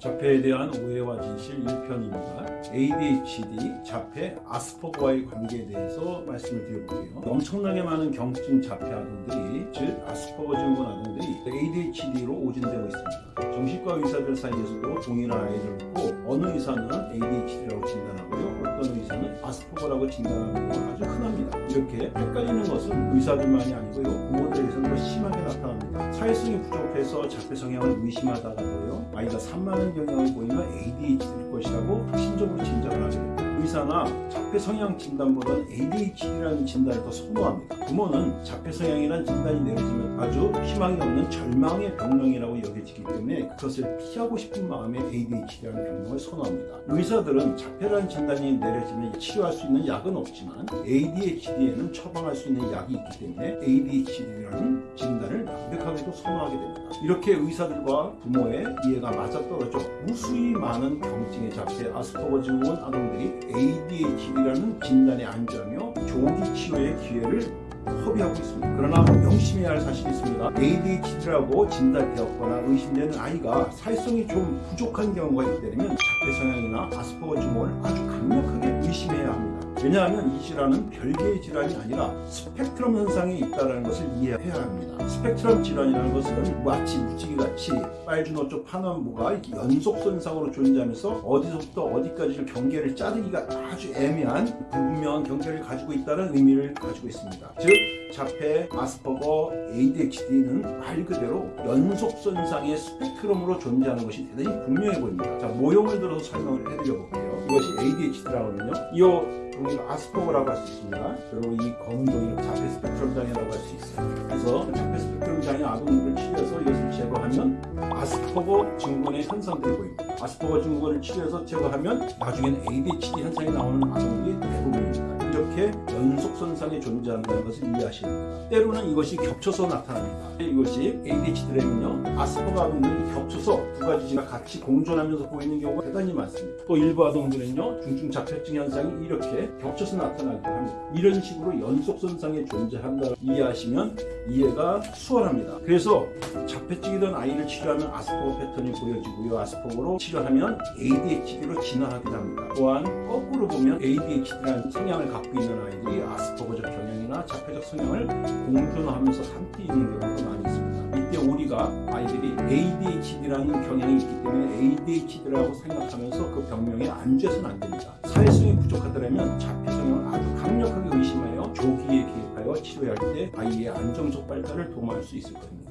자폐에 대한 오해와 진실 1편입니다. ADHD, 자폐, 아스퍼거와의 관계에 대해서 말씀을 드려볼게요. 엄청나게 많은 경증 자폐 아동들이, 즉 아스퍼거 증후군 아동들이 ADHD로 오진되고 있습니다. 정신과 의사들 사이에서도 동일한 아이를 있고 어느 의사는 ADHD라고 진단하고요. 어떤 의사는 아스퍼거라고 진단하는 경우가 아주 흔합니다. 이렇게 헷갈리는 것은 의사들만이 아니고요. 부모들에게서는 사회성이 부족해서 자폐 성향을 의심하다가도요. 아이가 산만한 경향을 보이면 ADHD일 것이라고 확신적으로 진단을 하게 됩니다. 의사나 자폐 성향 진단보다는 ADHD라는 진단을 더 선호합니다. 부모는 자폐 성향이라는 진단이 내려지면 아주 희망이 없는 절망의 병명이라고 여겨지기 때문에 그것을 피하고 싶은 마음에 ADHD라는 병명을 선호합니다. 의사들은 자폐라는 진단이 내려지면 치료할 수 있는 약은 없지만 ADHD에는 처방할 수 있는 약이 있기 때문에 ADHD라는 진단을 완벽하게도 선호하게 됩니다. 이렇게 의사들과 부모의 이해가 맞아떨어져 무수히 많은 경증의 자폐 아스퍼거 증후군 아동들이 ADHD라는 진단에 안주하며 조기 치료의 기회를 허비하고 있습니다. 그러나 명심해야 할 사실이 있습니다. ADHD라고 진단되었거나 의심되는 아이가 사회성이 좀 부족한 경우가 있다면 자폐 성향이나 아스퍼거 증후군을 아주 강력하게 의심해야 합니다. 왜냐하면 이 질환은 별개의 질환이 아니라 스펙트럼 현상에 있다는 것을 이해해야 합니다. 스펙트럼 질환이라는 것은 마치 무지개같이 빨주노초파남보가 이렇게 연속선상으로 존재하면서 어디서부터 어디까지를 경계를 자르기가 아주 애매한 불분명한 경계를 가지고 있다는 의미를 가지고 있습니다. 즉 자폐, 아스퍼거, ADHD는 말 그대로 연속선상의 스펙트럼으로 존재하는 것이 대단히 분명해 보입니다. 자, 모형을 들어서 설명을 해드려 볼게요. 이것이 ADHD라고 하면요. 이 종이를 아스퍼거라고 할 수 있습니다. 그리고 이 검은 종이를 자폐 스펙트럼 장애라고 할 수 있어요. 그래서 자폐 스펙트럼 장애 아동들을 치료해서 이것을 제거하면 아스퍼거 증후군의 현상들이 보입니다. 아스퍼거 증후군을 치료해서 제거하면 나중에는 ADHD 현상이 나오는 아동들이 대부분입니다. 이렇게 연속선상에 존재한다는 것을 이해하셔야 됩니다. 때로는 이것이 겹쳐서 나타납니다. 이것이 ADHD라면요. 아스퍼거 아동들이 겹쳐서 두 가지가 같이 공존하면서 보이는 경우가 대단히 많습니다. 또 일부 아동들은요. 중증 자폐증 현상이 이렇게 겹쳐서 나타나기도 합니다. 이런 식으로 연속선상에 존재한다고 이해하시면 이해가 수월합니다. 그래서 자폐증이던 아이를 치료하면 아스퍼거 패턴이 보여지고요. 아스퍼거로 치료하면 ADHD로 진화하기도 합니다. 또한 거꾸로 보면 ADHD라는 성향을 갖고 있는 아이들이 아스퍼거적 경향이나 자폐적 성향을 공존하면서 함께 있는 경우가 많이 있습니다. 이때 우리가 아이들이 ADHD라는 경향이 있기 때문에 ADHD라고 생각하면서 그 병명에 안주해서는 안 됩니다. 사회성이 부족하더라면 자폐 성향을 아주 강력하게 의심하여 조기에 개입하여 치료할 때 아이의 안정적 발달을 도모할 수 있을 겁니다.